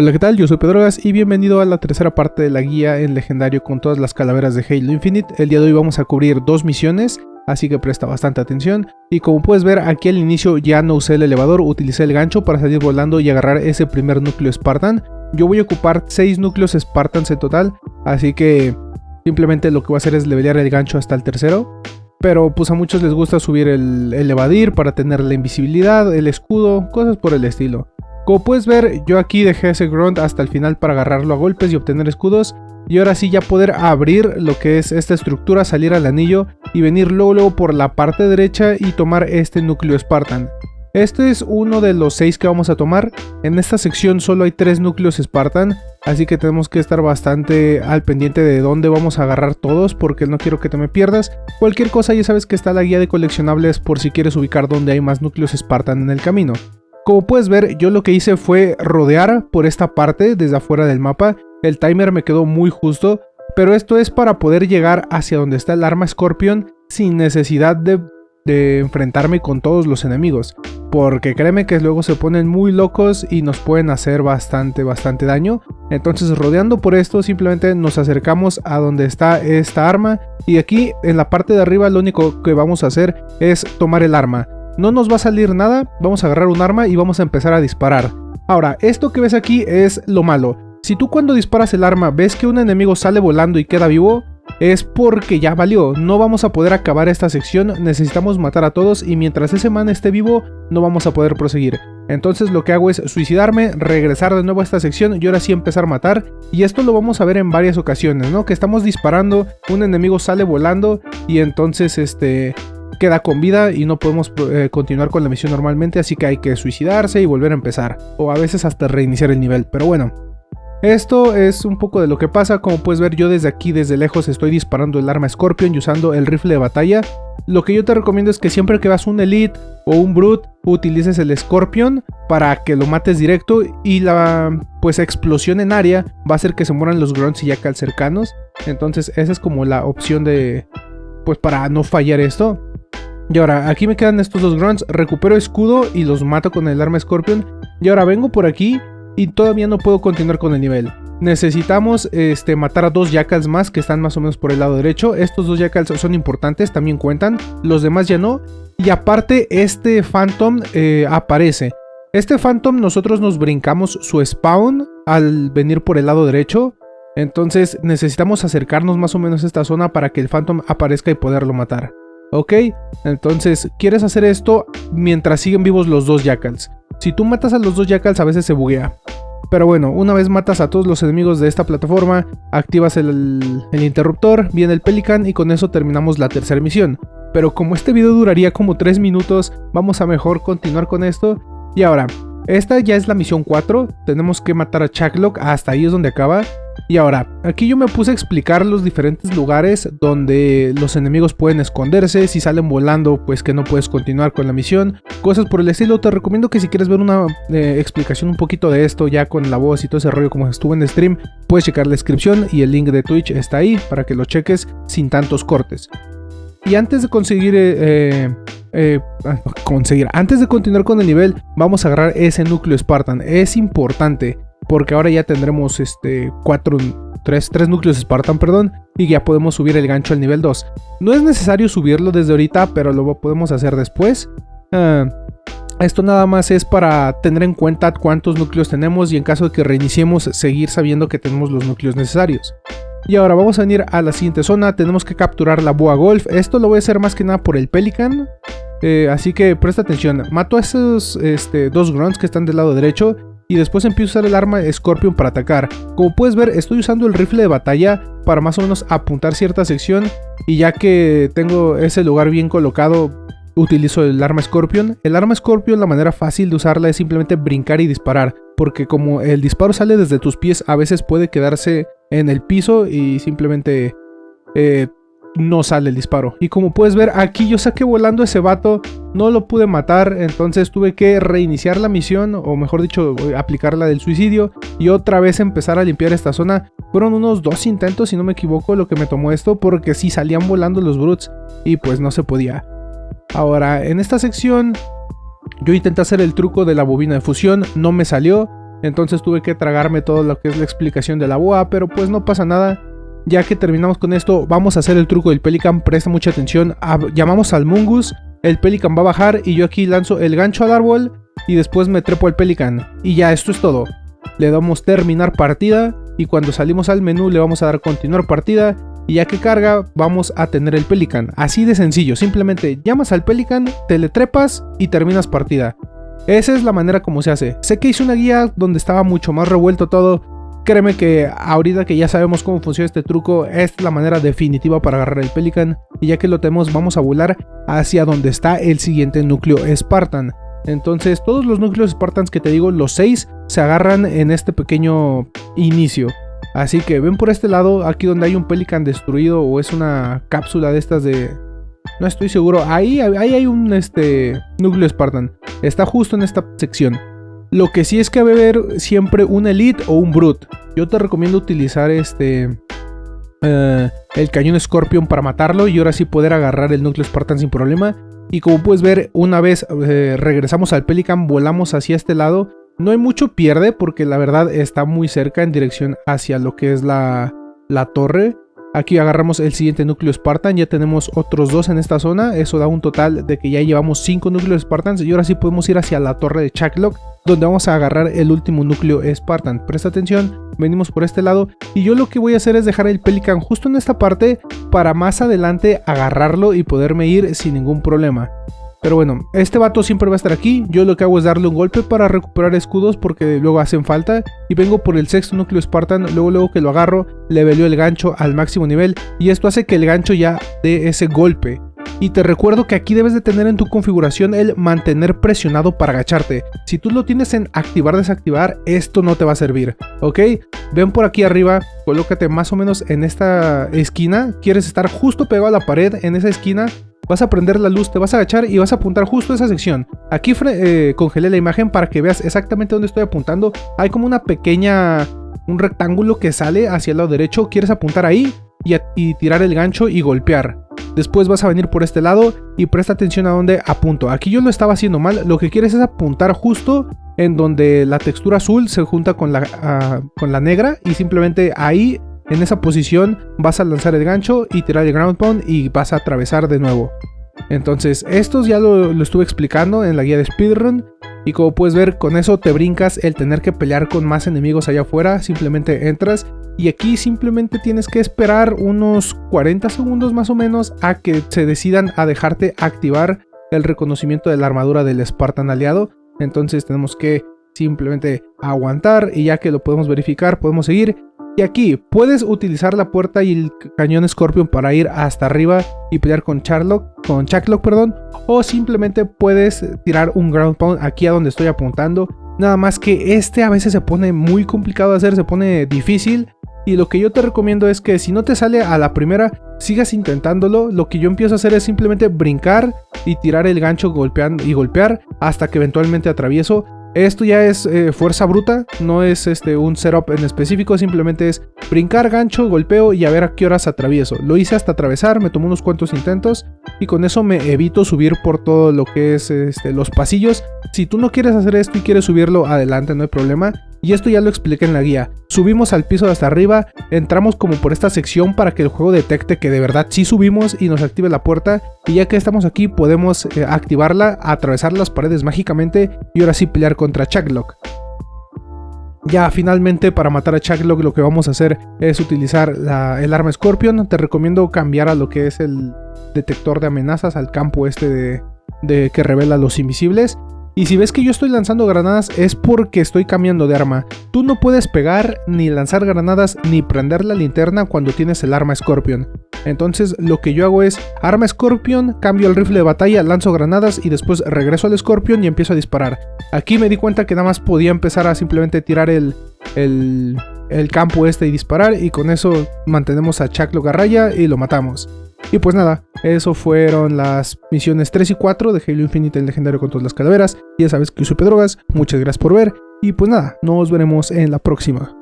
Hola qué tal, yo soy Pedrogas y bienvenido a la tercera parte de la guía en legendario con todas las calaveras de Halo Infinite. El día de hoy vamos a cubrir dos misiones, así que presta bastante atención. Y como puedes ver aquí al inicio ya no usé el elevador, utilicé el gancho para salir volando y agarrar ese primer núcleo Spartan. Yo voy a ocupar 6 núcleos Spartans en total, así que simplemente lo que voy a hacer es levelear el gancho hasta el tercero. Pero pues a muchos les gusta subir el, el evadir para tener la invisibilidad, el escudo, cosas por el estilo. Como puedes ver, yo aquí dejé ese grunt hasta el final para agarrarlo a golpes y obtener escudos. Y ahora sí ya poder abrir lo que es esta estructura, salir al anillo y venir luego, luego por la parte derecha y tomar este núcleo Spartan. Este es uno de los 6 que vamos a tomar. En esta sección solo hay 3 núcleos Spartan, así que tenemos que estar bastante al pendiente de dónde vamos a agarrar todos porque no quiero que te me pierdas. Cualquier cosa ya sabes que está la guía de coleccionables por si quieres ubicar dónde hay más núcleos Spartan en el camino. Como puedes ver, yo lo que hice fue rodear por esta parte desde afuera del mapa. El timer me quedó muy justo, pero esto es para poder llegar hacia donde está el arma Scorpion sin necesidad de, enfrentarme con todos los enemigos. Porque créeme que luego se ponen muy locos y nos pueden hacer bastante, bastante daño. Entonces rodeando por esto simplemente nos acercamos a donde está esta arma. Y aquí en la parte de arriba lo único que vamos a hacer es tomar el arma. No nos va a salir nada, vamos a agarrar un arma y vamos a empezar a disparar. Ahora, esto que ves aquí es lo malo. Si tú cuando disparas el arma ves que un enemigo sale volando y queda vivo, es porque ya valió, no vamos a poder acabar esta sección, necesitamos matar a todos y mientras ese man esté vivo no vamos a poder proseguir. Entonces lo que hago es suicidarme, regresar de nuevo a esta sección y ahora sí empezar a matar. Y esto lo vamos a ver en varias ocasiones, ¿no? Que estamos disparando, un enemigo sale volando y entonces este queda con vida y no podemos eh, continuar con la misión normalmente, así que hay que suicidarse y volver a empezar, o a veces hasta reiniciar el nivel, pero bueno. Esto es un poco de lo que pasa, como puedes ver yo desde aquí, desde lejos estoy disparando el arma Scorpion y usando el rifle de batalla. Lo que yo te recomiendo es que siempre que vas un Elite o un Brute, utilices el Scorpion para que lo mates directo y la pues explosión en área va a hacer que se mueran los grunts y yakals cercanos. Entonces esa es como la opción de pues para no fallar esto. Y ahora, aquí me quedan estos dos grunts, recupero escudo y los mato con el arma Scorpion. Y ahora vengo por aquí y todavía no puedo continuar con el nivel. Necesitamos este, matar a dos Jackals más que están más o menos por el lado derecho. Estos dos Jackals son importantes, también cuentan. Los demás ya no. Y aparte, este Phantom eh, aparece. Este Phantom nosotros nos brincamos su spawn al venir por el lado derecho. Entonces necesitamos acercarnos más o menos a esta zona para que el Phantom aparezca y poderlo matar. ¿Ok? Entonces, quieres hacer esto mientras siguen vivos los dos Jackals. Si tú matas a los dos Jackals a veces se buguea. Pero bueno, una vez matas a todos los enemigos de esta plataforma, activas el, interruptor, viene el Pelican y con eso terminamos la tercera misión. Pero como este video duraría como 3 minutos, vamos a mejor continuar con esto. Y ahora, esta ya es la misión 4, tenemos que matar a Chucklock, hasta ahí es donde acaba. Y ahora, aquí yo me puse a explicar los diferentes lugares donde los enemigos pueden esconderse, si salen volando pues que no puedes continuar con la misión, cosas por el estilo, te recomiendo que si quieres ver una eh, explicación un poquito de esto ya con la voz y todo ese rollo como estuvo en stream, puedes checar la descripción y el link de Twitch está ahí para que lo cheques sin tantos cortes. Y antes de conseguir eh, eh, conseguir. Antes de continuar con el nivel, vamos a agarrar ese núcleo Spartan. Es importante, porque ahora ya tendremos este 4, 3, 3 núcleos Spartan, perdón, y ya podemos subir el gancho al nivel 2. No es necesario subirlo desde ahorita, pero lo podemos hacer después. Ah, esto nada más es para tener en cuenta cuántos núcleos tenemos y en caso de que reiniciemos seguir sabiendo que tenemos los núcleos necesarios. Y ahora vamos a venir a la siguiente zona, tenemos que capturar la boa golf, esto lo voy a hacer más que nada por el pelican, eh, así que presta atención, mato a esos este, dos grunts que están del lado derecho y después empiezo a usar el arma Scorpion para atacar. Como puedes ver estoy usando el rifle de batalla para más o menos apuntar cierta sección y ya que tengo ese lugar bien colocado utilizo el arma Scorpion. El arma Scorpion la manera fácil de usarla es simplemente brincar y disparar porque como el disparo sale desde tus pies a veces puede quedarse en el piso y simplemente eh, no sale el disparo. Y como puedes ver aquí yo saqué volando ese vato, no lo pude matar, entonces tuve que reiniciar la misión, o mejor dicho, aplicar la del suicidio, y otra vez empezar a limpiar esta zona. Fueron unos dos intentos, si no me equivoco, lo que me tomó esto, porque si salían volando los brutes, y pues no se podía. Ahora, en esta sección, yo intenté hacer el truco de la bobina de fusión, no me salió, entonces tuve que tragarme todo lo que es la explicación de la boa, pero pues no pasa nada. Ya que terminamos con esto, vamos a hacer el truco del Pelican, presta mucha atención, llamamos al Mungus, el Pelican va a bajar y yo aquí lanzo el gancho al árbol y después me trepo al Pelican. Y ya, esto es todo. Le damos terminar partida y cuando salimos al menú le vamos a dar continuar partida y ya que carga vamos a tener el Pelican. Así de sencillo, simplemente llamas al Pelican, te le trepas y terminas partida. Esa es la manera como se hace. Sé que hice una guía donde estaba mucho más revuelto todo. Créeme que ahorita que ya sabemos cómo funciona este truco, es la manera definitiva para agarrar el Pelican. Y ya que lo tenemos, vamos a volar hacia donde está el siguiente núcleo Spartan. Entonces todos los núcleos Spartans que te digo, los 6, se agarran en este pequeño inicio. Así que ven por este lado, aquí donde hay un Pelican destruido o es una cápsula de estas de... No estoy seguro, ahí, ahí hay un este, núcleo Spartan. Está justo en esta sección. Lo que sí es que debe haber siempre un Elite o un Brute. Yo te recomiendo utilizar este... Eh, el cañón Scorpion para matarlo y ahora sí poder agarrar el núcleo Spartan sin problema. Y como puedes ver, una vez eh, regresamos al Pelican, volamos hacia este lado. No hay mucho pierde porque la verdad está muy cerca en dirección hacia lo que es la, la torre. Aquí agarramos el siguiente núcleo Spartan, ya tenemos otros dos en esta zona, eso da un total de que ya llevamos 5 núcleos Spartans y ahora sí podemos ir hacia la torre de Chaklock, donde vamos a agarrar el último núcleo Spartan. Presta atención, venimos por este lado y yo lo que voy a hacer es dejar el Pelican justo en esta parte para más adelante agarrarlo y poderme ir sin ningún problema. Pero bueno, este vato siempre va a estar aquí, yo lo que hago es darle un golpe para recuperar escudos porque luego hacen falta y vengo por el sexto núcleo Spartan, luego luego que lo agarro, le veleo el gancho al máximo nivel y esto hace que el gancho ya dé ese golpe. Y te recuerdo que aquí debes de tener en tu configuración el mantener presionado para agacharte. Si tú lo tienes en activar desactivar, esto no te va a servir, ¿ok? Ven por aquí arriba, colócate más o menos en esta esquina. Quieres estar justo pegado a la pared en esa esquina vas a prender la luz, te vas a agachar y vas a apuntar justo a esa sección. Aquí eh, congelé la imagen para que veas exactamente dónde estoy apuntando. Hay como una pequeña, un rectángulo que sale hacia el lado derecho. Quieres apuntar ahí y, tirar el gancho y golpear. Después vas a venir por este lado y presta atención a dónde apunto. Aquí yo lo estaba haciendo mal. Lo que quieres es apuntar justo en donde la textura azul se junta con la, ah, con la negra y simplemente ahí en esa posición vas a lanzar el gancho y tirar el ground pound y vas a atravesar de nuevo. Entonces, estos ya lo, estuve explicando en la guía de speedrun. Y como puedes ver, con eso te brincas el tener que pelear con más enemigos allá afuera. Simplemente entras y aquí simplemente tienes que esperar unos 40 segundos más o menos a que se decidan a dejarte activar el reconocimiento de la armadura del Spartan aliado. Entonces tenemos que simplemente aguantar y ya que lo podemos verificar podemos seguir y aquí puedes utilizar la puerta y el cañón Scorpion para ir hasta arriba y pelear con Charlock, con Chucklock, perdón, o simplemente puedes tirar un ground pound aquí a donde estoy apuntando. Nada más que este a veces se pone muy complicado de hacer, se pone difícil. Y lo que yo te recomiendo es que si no te sale a la primera, sigas intentándolo. Lo que yo empiezo a hacer es simplemente brincar y tirar el gancho golpeando y golpear hasta que eventualmente atravieso. Esto ya es eh, fuerza bruta, no es este, un setup en específico, simplemente es brincar, gancho, golpeo y a ver a qué horas atravieso. Lo hice hasta atravesar, me tomó unos cuantos intentos y con eso me evito subir por todo lo que es este, los pasillos. Si tú no quieres hacer esto y quieres subirlo, adelante, no hay problema. Y esto ya lo expliqué en la guía. Subimos al piso de hasta arriba, entramos como por esta sección para que el juego detecte que de verdad sí subimos y nos active la puerta. Y ya que estamos aquí podemos eh, activarla, atravesar las paredes mágicamente y ahora sí pelear contra Chucklock. Ya finalmente para matar a Chucklock lo que vamos a hacer es utilizar el arma Scorpion. Te recomiendo cambiar a lo que es el detector de amenazas, al campo este de, de que revela los invisibles. Y si ves que yo estoy lanzando granadas es porque estoy cambiando de arma. Tú no puedes pegar, ni lanzar granadas, ni prender la linterna cuando tienes el arma Scorpion. Entonces lo que yo hago es arma Scorpion, cambio el rifle de batalla, lanzo granadas y después regreso al Scorpion y empiezo a disparar. Aquí me di cuenta que nada más podía empezar a simplemente tirar el, el, el campo este y disparar y con eso mantenemos a Chuck Garraya y lo matamos. Y pues nada, eso fueron las misiones 3 y 4 de Halo Infinite, el legendario con todas las calaveras. Ya sabes que yo soy Pedrogas, muchas gracias por ver. Y pues nada, nos veremos en la próxima.